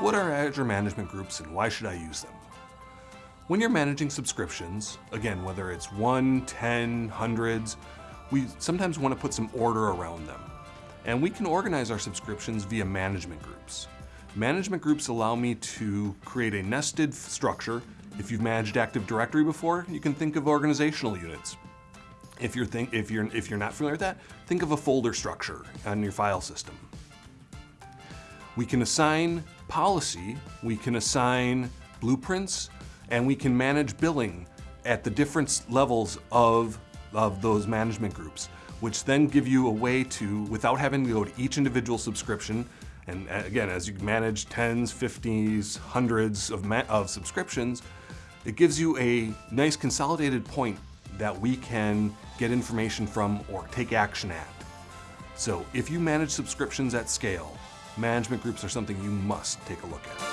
What are Azure Management Groups and why should I use them? When you're managing subscriptions, again, whether it's one, ten, hundreds, we sometimes want to put some order around them. And we can organize our subscriptions via management groups. Management groups allow me to create a nested structure. If you've managed Active Directory before, you can think of organizational units. If you're, think, if, you're, if you're not familiar with that, think of a folder structure on your file system. We can assign policy, we can assign blueprints, and we can manage billing at the different levels of, of those management groups, which then give you a way to, without having to go to each individual subscription, and uh, again, as you manage tens, fifties, hundreds of, of subscriptions, it gives you a nice consolidated point that we can get information from or take action at. So if you manage subscriptions at scale, management groups are something you must take a look at.